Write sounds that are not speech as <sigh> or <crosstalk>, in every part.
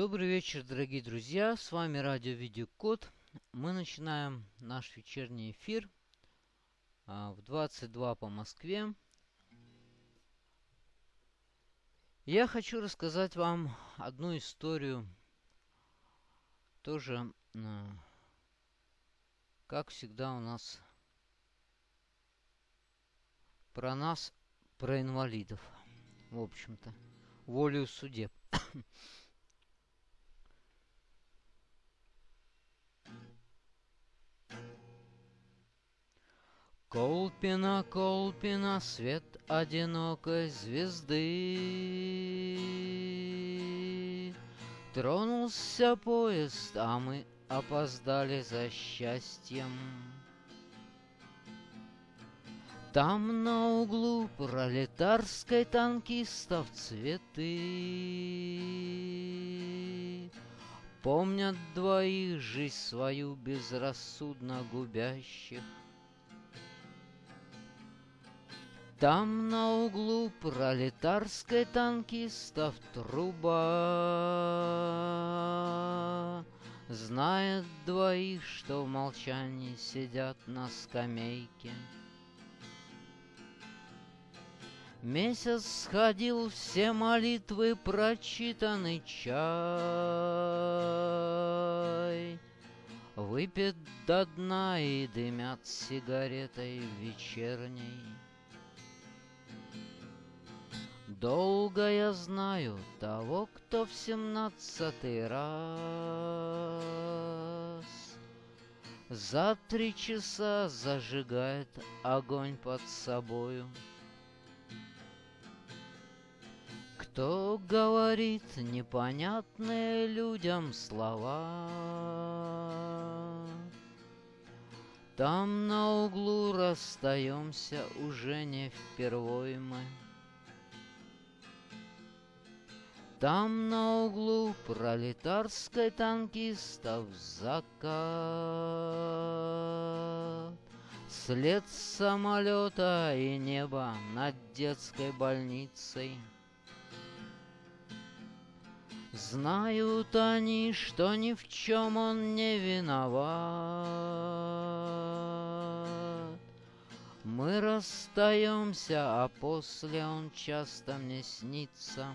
Добрый вечер, дорогие друзья. С вами радио Видеокод. Мы начинаем наш вечерний эфир а, в 22 по Москве. Я хочу рассказать вам одну историю, тоже, а, как всегда у нас, про нас, про инвалидов, в общем-то, волею судеб. Колпина, Колпина, свет одинокой звезды. Тронулся поезд, а мы опоздали за счастьем. Там на углу пролетарской танкистов цветы Помнят двоих жизнь свою безрассудно губящих Там на углу пролетарской танкистов труба Знает двоих, что в молчании сидят на скамейке. Месяц сходил, все молитвы прочитаны чай. Выпит до дна и дымят сигаретой вечерней. Долго я знаю того, кто в семнадцатый раз За три часа зажигает огонь под собою. Кто говорит непонятные людям слова, Там на углу расстаемся уже не впервой мы. Там на углу пролетарской танкистов закат. След самолета и небо над детской больницей. Знают они, что ни в чем он не виноват. Мы расстаемся, а после он часто мне снится.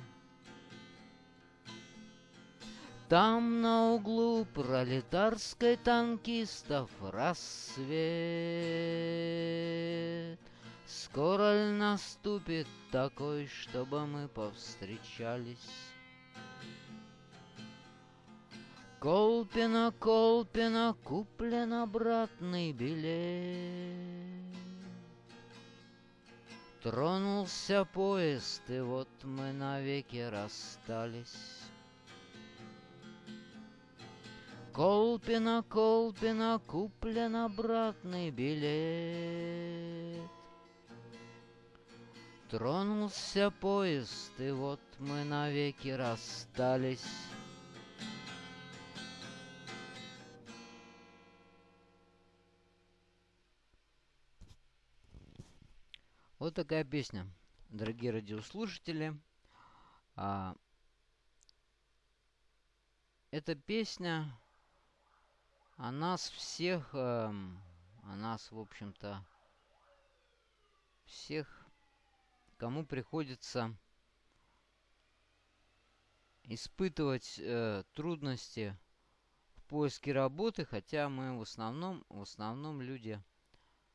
Там на углу пролетарской танкистов рассвет. Скоро наступит такой, чтобы мы повстречались? Колпина, Колпина, куплен обратный билет. Тронулся поезд, и вот мы навеки расстались. Колпина, Колпина, куплен обратный билет. Тронулся поезд, и вот мы навеки расстались. Вот такая песня, дорогие радиослушатели. А, эта песня о нас всех, э, о нас, в общем-то, всех, кому приходится испытывать э, трудности в поиске работы, хотя мы в основном, в основном люди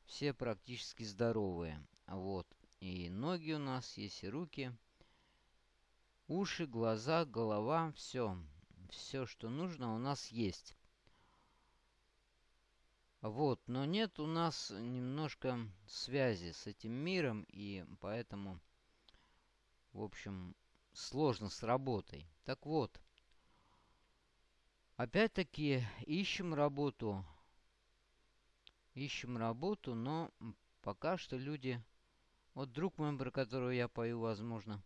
все практически здоровые. Вот. И ноги у нас есть, и руки, уши, глаза, голова, все. Все, что нужно, у нас есть. Вот, но нет у нас немножко связи с этим миром, и поэтому, в общем, сложно с работой. Так вот, опять-таки ищем работу. Ищем работу, но пока что люди... Вот друг мой, про которого я пою, возможно,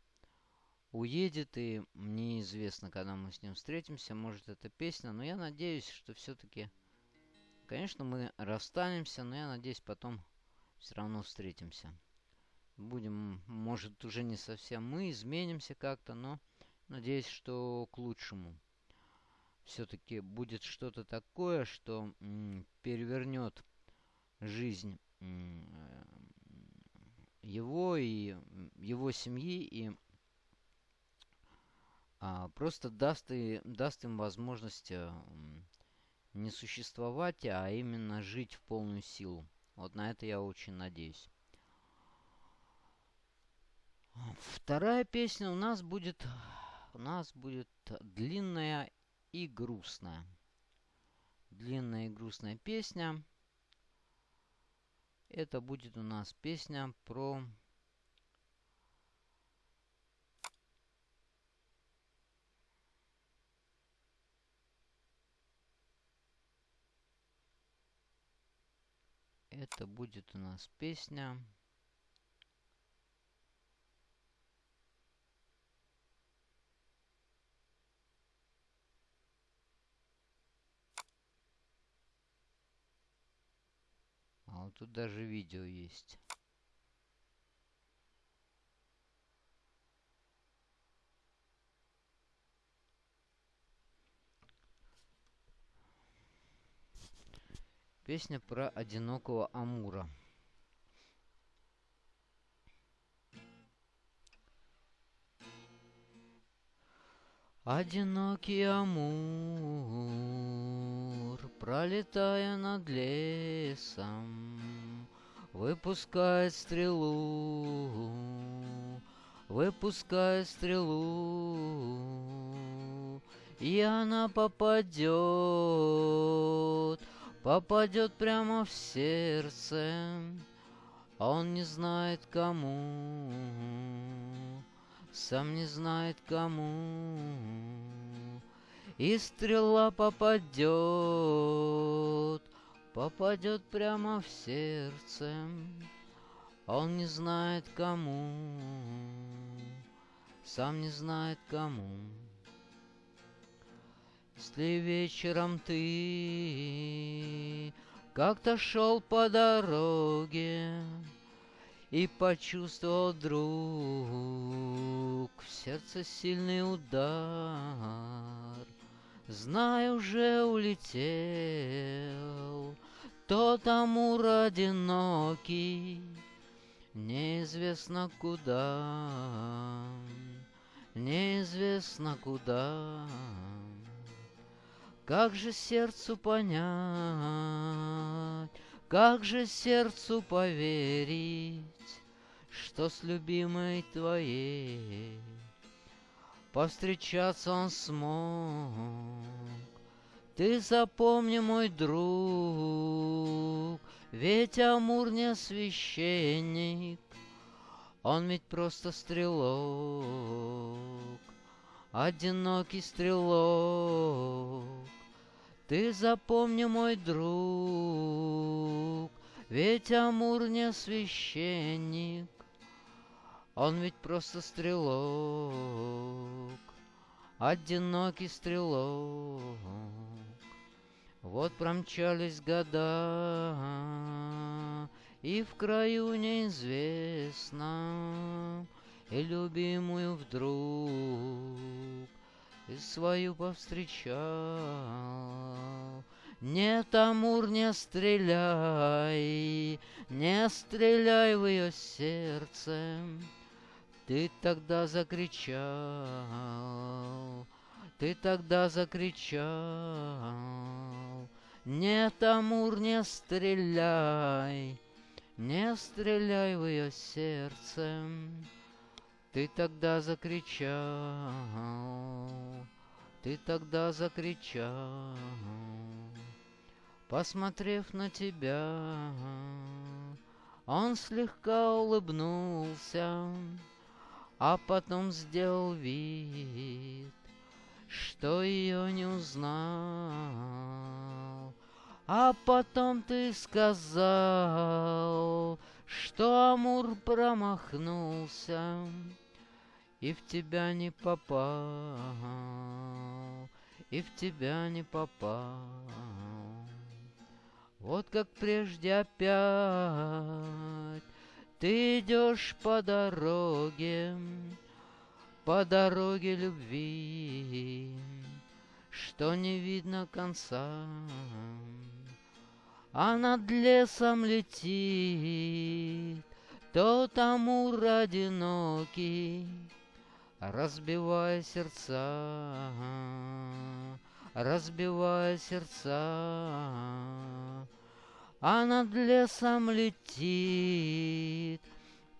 уедет, и мне известно, когда мы с ним встретимся, может, это песня, но я надеюсь, что все-таки Конечно, мы расстанемся, но я надеюсь, потом все равно встретимся. Будем, может, уже не совсем мы, изменимся как-то, но надеюсь, что к лучшему. все-таки будет что-то такое, что перевернет жизнь его и его семьи и а, просто даст, и, даст им возможность а, не существовать, а именно жить в полную силу. Вот на это я очень надеюсь. Вторая песня у нас будет, у нас будет длинная и грустная. Длинная и грустная песня. Это будет у нас песня про Это будет у нас песня А вот тут даже видео есть. Песня про одинокого Амура. Одинокий Амур, пролетая над лесом, Выпускает стрелу, выпускает стрелу, И она попадет попадет прямо в сердце, он не знает кому, сам не знает кому. И стрела попадет, попадет прямо в сердце, он не знает кому, сам не знает кому. Если вечером ты как-то шел по дороге И почувствовал вдруг в сердце сильный удар, Знай, уже улетел тот Амур одинокий, Неизвестно куда, неизвестно куда. Как же сердцу понять, как же сердцу поверить, Что с любимой твоей Повстречаться он смог. Ты запомни, мой друг, Ведь Амур не священник, Он ведь просто стрелок, Одинокий стрелок. Ты запомни, мой друг, ведь Амур не священник, он ведь просто стрелок, одинокий стрелок. Вот промчались года, и в краю неизвестно, и любимую вдруг и свою повстречал. Нет, Амур, не стреляй, не стреляй в ее сердце. Ты тогда закричал, ты тогда закричал. Нет, Амур, не стреляй, не стреляй в ее сердце. Ты тогда закричал, ты тогда закричал, Посмотрев на тебя, он слегка улыбнулся, А потом сделал вид, что ее не узнал. А потом ты сказал, что Амур промахнулся, и в тебя не попал, и в тебя не попал. Вот как прежде опять ты идешь по дороге, по дороге любви, что не видно конца. А над лесом летит тот амур одинокий, Разбивая сердца, разбивая сердца. А над лесом летит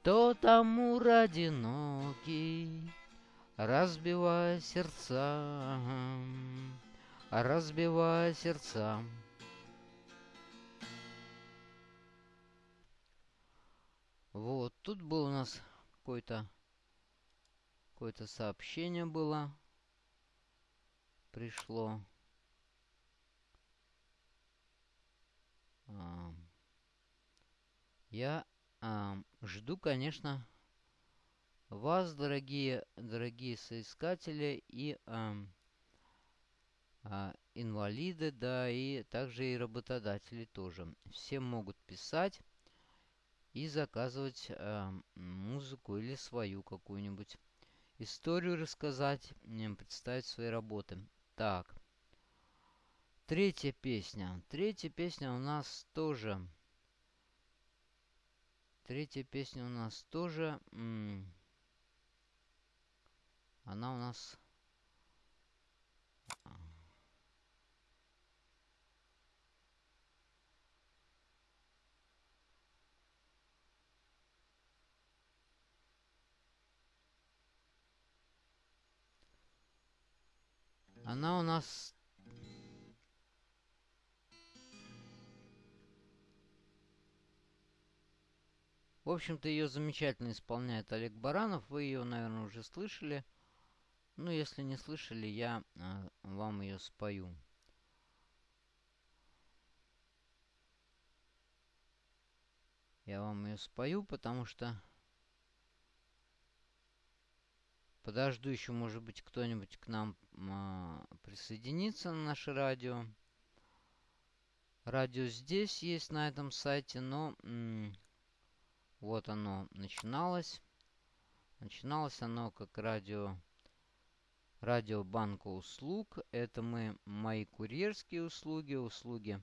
тот амур одинокий, Разбивая сердца, разбивая сердца. Вот, тут был у нас какой-то какое-то сообщение было. Пришло. А, я а, жду, конечно, вас, дорогие, дорогие соискатели и а, а, инвалиды, да, и также и работодатели тоже. Все могут писать и заказывать э, музыку или свою какую-нибудь историю рассказать, представить свои работы. Так. Третья песня. Третья песня у нас тоже... Третья песня у нас тоже... Она у нас Она у нас... В общем-то, ее замечательно исполняет Олег Баранов. Вы ее, наверное, уже слышали. Ну, если не слышали, я э, вам ее спою. Я вам ее спою, потому что Подожду еще, может быть, кто-нибудь к нам а, присоединится на наше радио. Радио здесь есть на этом сайте, но вот оно начиналось. Начиналось оно как радио радио банка услуг. Это мы мои курьерские услуги, услуги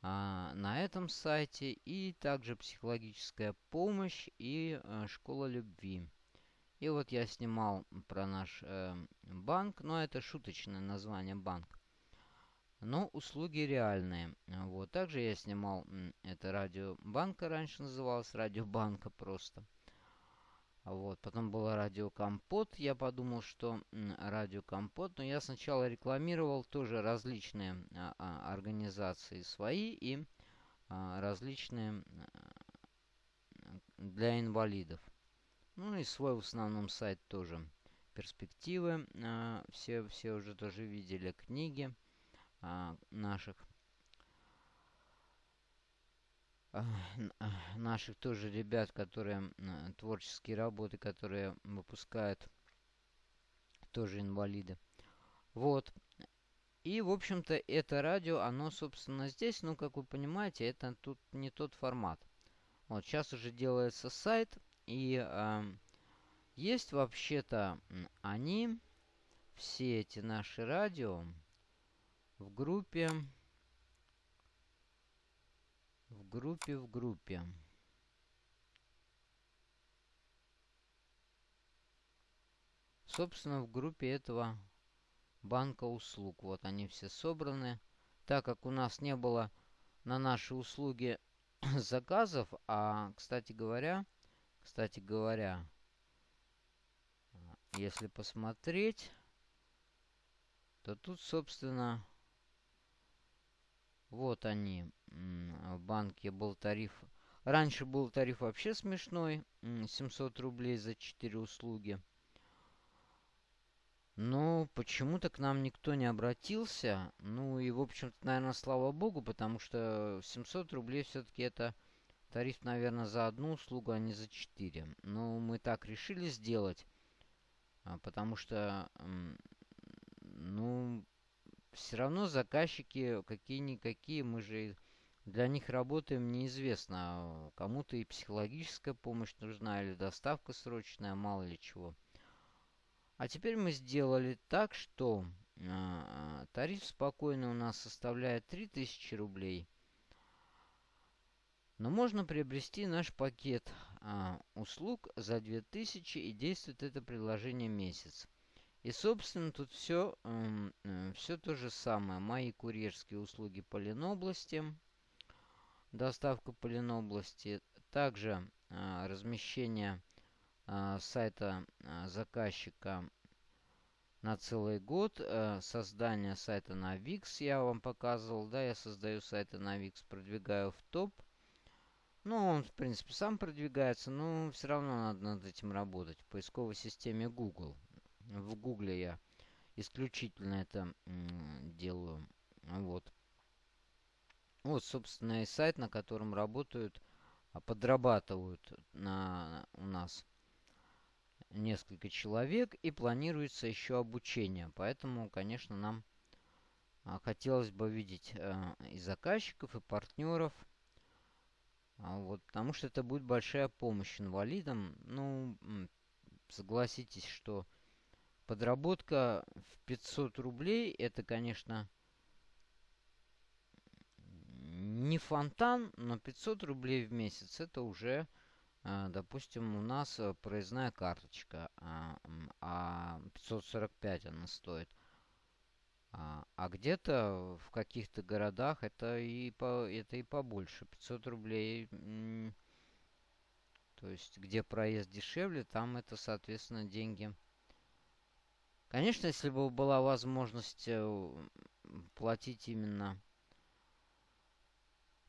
а, на этом сайте и также психологическая помощь и а, школа любви. И вот я снимал про наш э, банк, но это шуточное название банк. Но услуги реальные. Вот. Также я снимал, это радио банка раньше называлось, радио банка просто. Вот. Потом было радио Компот. Я подумал, что радио Компот. Но я сначала рекламировал тоже различные а, а, организации свои и а, различные а, для инвалидов. Ну и свой в основном сайт тоже. Перспективы. А, все, все уже тоже видели книги а, наших. А, наших тоже ребят, которые творческие работы, которые выпускают тоже инвалиды. Вот. И, в общем-то, это радио, оно, собственно, здесь, ну, как вы понимаете, это тут не тот формат. Вот, сейчас уже делается сайт, и э, есть вообще-то они, все эти наши радио, в группе, в группе, в группе. Собственно, в группе этого банка услуг. Вот они все собраны. Так как у нас не было на наши услуги <clears throat> заказов, а, кстати говоря, кстати говоря, если посмотреть, то тут, собственно, вот они. В банке был тариф. Раньше был тариф вообще смешной. 700 рублей за 4 услуги. Но почему-то к нам никто не обратился. Ну и, в общем-то, наверное, слава богу, потому что 700 рублей все-таки это Тариф, наверное, за одну услугу, а не за четыре. Но мы так решили сделать, а, потому что, ну, все равно заказчики какие-никакие, мы же для них работаем неизвестно. Кому-то и психологическая помощь нужна, или доставка срочная, мало ли чего. А теперь мы сделали так, что а, тариф спокойно у нас составляет 3000 рублей. Но можно приобрести наш пакет а, услуг за 2000 и действует это приложение месяц. И, собственно, тут все, э, э, все то же самое. Мои курьерские услуги по Ленобласти, доставка по Ленобласти, также э, размещение э, сайта э, заказчика на целый год, э, создание сайта на Wix я вам показывал, да, я создаю сайты на Wix, продвигаю в топ. Ну, он, в принципе, сам продвигается, но все равно надо над этим работать в поисковой системе Google в гугле я исключительно это делаю. Вот. Вот, собственно, и сайт, на котором работают, а, подрабатывают на, у нас несколько человек и планируется еще обучение. Поэтому, конечно, нам а, хотелось бы видеть а, и заказчиков, и партнеров. Вот, потому что это будет большая помощь инвалидам. Ну, согласитесь, что Подработка в 500 рублей, это, конечно, не фонтан, но 500 рублей в месяц это уже, а, допустим, у нас э, проездная карточка, а 545 она стоит. А, а где-то в каких-то городах это и, по, это и побольше. 500 рублей. То есть, где проезд дешевле, там это, соответственно, деньги Конечно, если бы была возможность э, платить именно,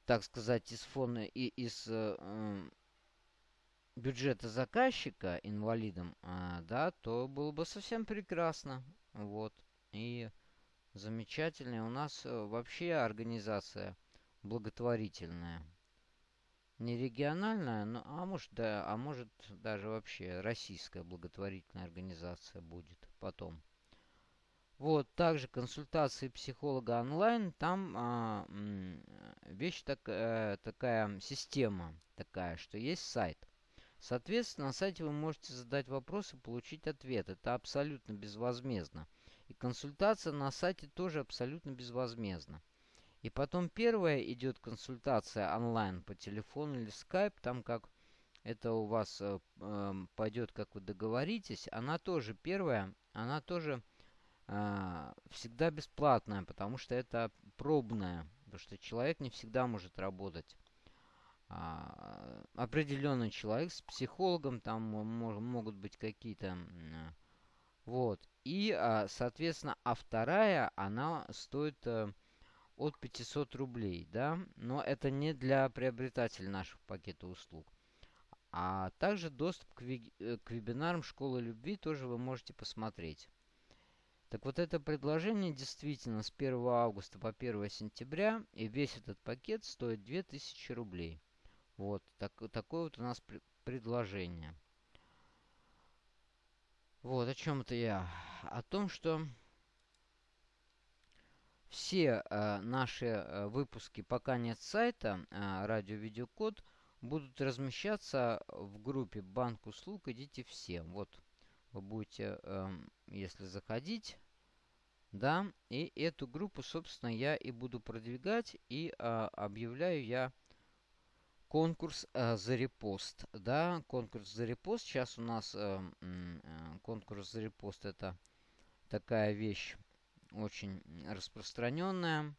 так сказать, из фона и из э, бюджета заказчика инвалидам, э, да, то было бы совсем прекрасно. Вот. И замечательная у нас э, вообще организация благотворительная. Не региональная, но, а может, да, а может даже вообще российская благотворительная организация будет потом. Вот, также консультации психолога онлайн, там а, вещь так, а, такая, система такая, что есть сайт. Соответственно, на сайте вы можете задать вопрос и получить ответ. Это абсолютно безвозмездно. И консультация на сайте тоже абсолютно безвозмездна. И потом первая идет консультация онлайн по телефону или скайп, там как это у вас э, э, пойдет, как вы договоритесь, она тоже первая она тоже э, всегда бесплатная, потому что это пробная, потому что человек не всегда может работать. А, определенный человек с психологом, там мож, могут быть какие-то... Вот. И, а, соответственно, а вторая, она стоит э, от 500 рублей, да, но это не для приобретателя нашего пакета услуг. А также доступ к, ви э, к вебинарам Школы Любви тоже вы можете посмотреть. Так вот это предложение действительно с 1 августа по 1 сентября, и весь этот пакет стоит 2000 рублей. Вот, так, такое вот у нас пр предложение. Вот, о чем это я? О том, что все э, наши э, выпуски, пока нет сайта, э, радио-видеокод, будут размещаться в группе «Банк услуг». Идите все. Вот вы будете, э, если заходить, да, и эту группу, собственно, я и буду продвигать, и э, объявляю я конкурс э, за репост, да, конкурс за репост. Сейчас у нас э, э, конкурс за репост это такая вещь очень распространенная.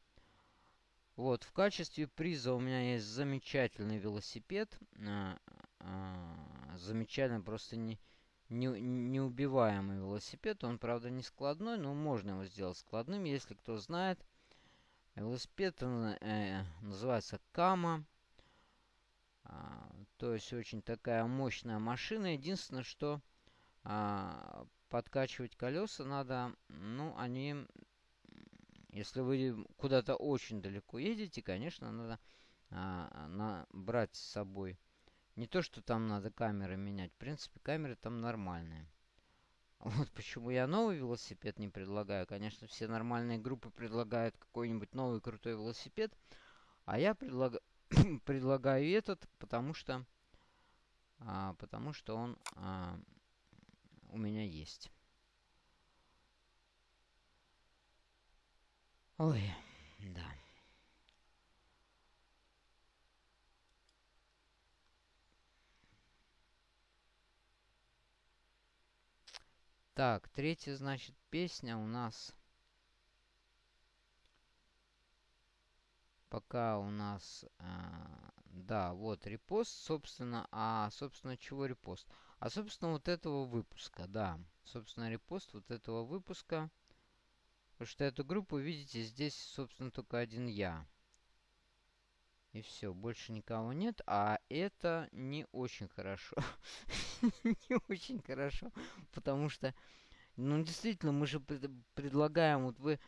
Вот, в качестве приза у меня есть замечательный велосипед. А, а, замечательный, просто не, не, неубиваемый велосипед. Он, правда, не складной, но можно его сделать складным, если кто знает. Велосипед он, э, называется Кама. А, то есть очень такая мощная машина. Единственное, что а, подкачивать колеса надо, ну, они если вы куда-то очень далеко едете, конечно, надо а, на, брать с собой. Не то, что там надо камеры менять. В принципе, камеры там нормальные. <laughs> Вот почему я новый велосипед не предлагаю. Конечно, все нормальные группы предлагают какой-нибудь новый крутой велосипед. А я предлаг... <clears throat> предлагаю этот, потому что, а, потому что он а, у меня есть. Ой, да. Так, третья, значит, песня у нас пока у нас, э, да, вот репост, собственно, а, собственно, чего репост? А, собственно, вот этого выпуска, да, собственно, репост вот этого выпуска, потому что эту группу, видите, здесь, собственно, только один я. И все, больше никого нет, а это не очень хорошо. <laughs> не очень хорошо, потому что, ну, действительно, мы же предлагаем, вот вы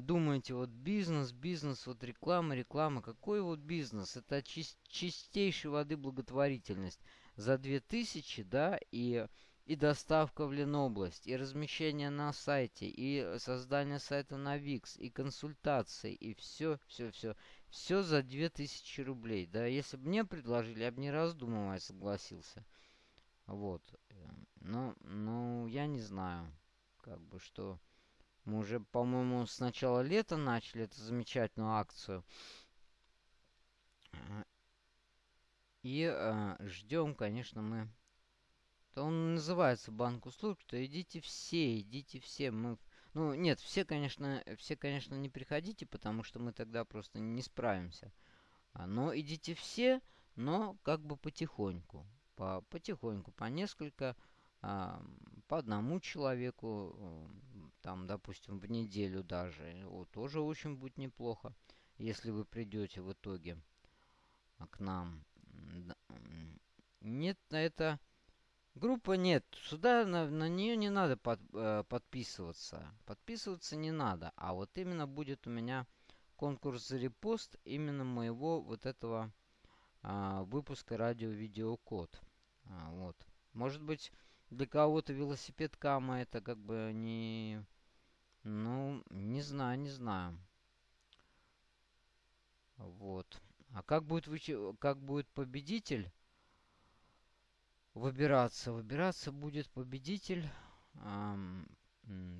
думаете, вот бизнес, бизнес, вот реклама, реклама. Какой вот бизнес? Это чис чистейшей воды благотворительность. За 2000, да, и, и доставка в Ленобласть, и размещение на сайте, и создание сайта на Викс, и консультации, и все, все, все. Все за 2000 рублей. Да, если бы мне предложили, я бы не раздумывая согласился. Вот. Но, ну, я не знаю, как бы, что... Мы уже, по-моему, с начала лета начали эту замечательную акцию. И э, ждем, конечно, мы... То он называется банк услуг, что идите все, идите все. Мы... Ну, нет, все, конечно, все, конечно, не приходите, потому что мы тогда просто не справимся. А, но идите все, но как бы потихоньку. По, потихоньку, по несколько, по одному человеку, там, допустим, в неделю даже, вот, тоже очень будет неплохо, если вы придете в итоге к нам. Нет, это группа нет. Сюда на, на нее не надо под, э, подписываться. Подписываться не надо. А вот именно будет у меня конкурс за репост именно моего вот этого э, выпуска радио-видеокод. А, вот. Может быть, для кого-то велосипед Кама это как бы не ну, не знаю, не знаю. Вот. А как будет, вы... как будет победитель выбираться? Выбираться будет победитель. Эм,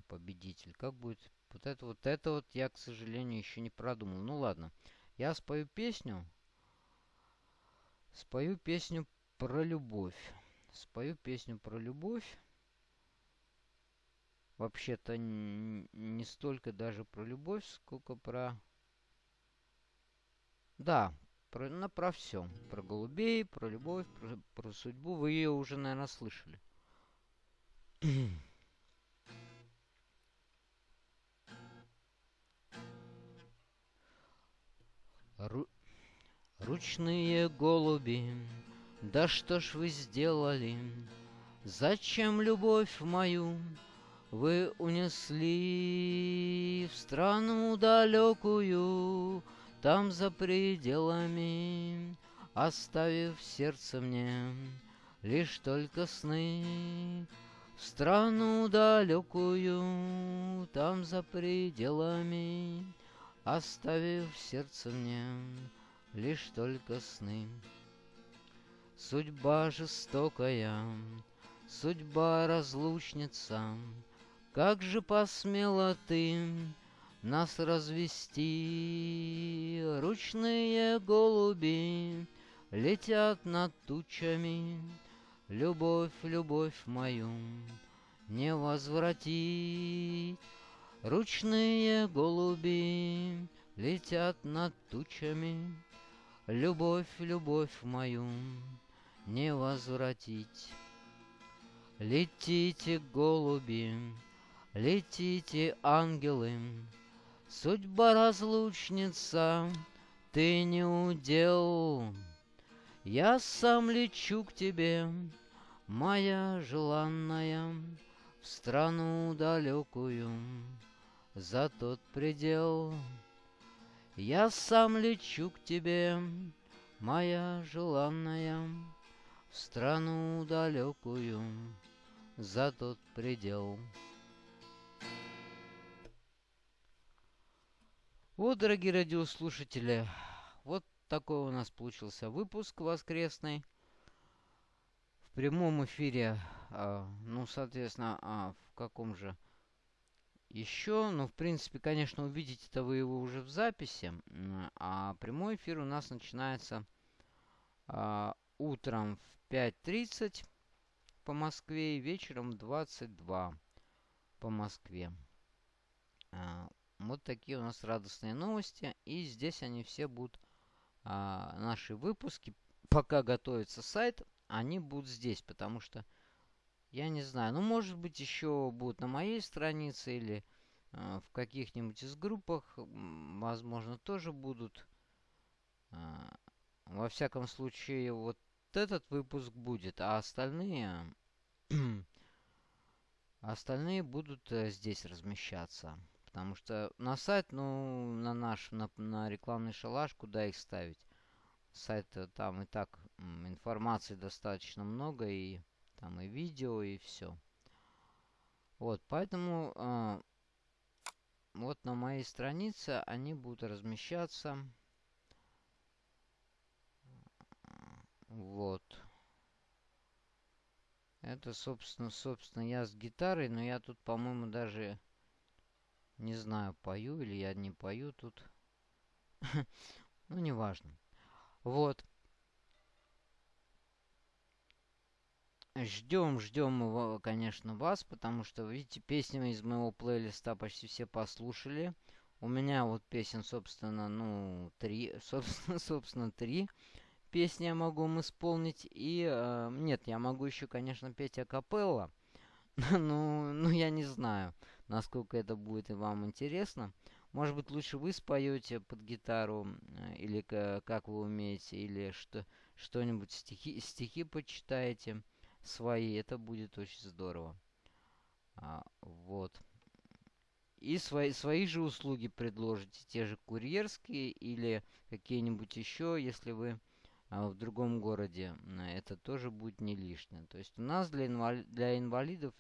победитель. Как будет... Вот это вот это вот я, к сожалению, еще не продумал. Ну ладно. Я спою песню. Спою песню про любовь. Спою песню про любовь вообще-то не столько даже про любовь, сколько про... Да, про, ну, про все. Про голубей, про любовь, про, про судьбу. Вы ее уже, наверное, слышали. Ру... Ручные голуби, да что ж вы сделали? Зачем любовь мою вы унесли в страну далекую, Там за пределами, Оставив сердце мне Лишь только сны. В страну далекую, Там за пределами, Оставив сердце мне Лишь только сны. Судьба жестокая, Судьба разлучница, как же посмела ты нас развести? Ручные голуби летят над тучами, Любовь, любовь мою не возвратить. Ручные голуби летят над тучами, Любовь, любовь мою не возвратить. Летите, голуби, Летите, ангелы, Судьба разлучница, Ты не удел. Я сам лечу к тебе, Моя желанная, В страну далекую, За тот предел. Я сам лечу к тебе, Моя желанная, Страну далекую, За тот предел. Вот, дорогие радиослушатели, вот такой у нас получился выпуск воскресный. В прямом эфире, а, ну, соответственно, а, в каком же еще, ну, в принципе, конечно, увидите это вы его уже в записи, а прямой эфир у нас начинается а, утром в 5.30 по Москве и вечером в 22 по Москве. А, вот такие у нас радостные новости. И здесь они все будут, а, наши выпуски, пока готовится сайт, они будут здесь, потому что я не знаю. Ну, может быть, еще будут на моей странице или э, в каких-нибудь из группах. Возможно, тоже будут. Во всяком случае, вот этот выпуск будет, а остальные... <clears throat> остальные будут э, здесь размещаться. Потому что на сайт, ну, на наш, на, на рекламный шалаш, куда их ставить? Сайт там и так информации достаточно много и там и видео, и все. Вот, поэтому э, вот на моей странице они будут размещаться. Вот. Это, собственно, собственно, я с гитарой, но я тут, по-моему, даже не знаю, пою или я не пою тут. <laughs> ну, неважно. Вот. Ждем, ждем конечно, вас, потому что, видите, песни из моего плейлиста почти все послушали. У меня вот песен, собственно, ну, три, <laughs> собственно, собственно, три песни я могу вам исполнить. И, э, нет, я могу еще, конечно, петь акапелла. <laughs> ну, ну, я не знаю, насколько это будет вам интересно. Может быть, лучше вы споете под гитару, или как вы умеете, или что, что-нибудь стихи, стихи почитаете свои, это будет очень здорово. А, вот. И свои, свои же услуги предложите, те же курьерские или какие-нибудь еще, если вы в другом городе. Это тоже будет не лишнее. То есть у нас для, инвали для инвалидов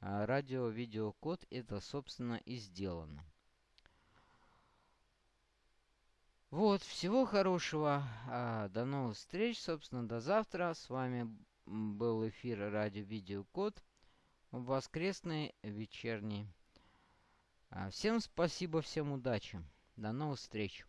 а, радио-видеокод это, собственно, и сделано. Вот, всего хорошего. А, до новых встреч, собственно, до завтра. С вами был эфир радио-видеокод воскресный, вечерний. А, всем спасибо, всем удачи. До новых встреч.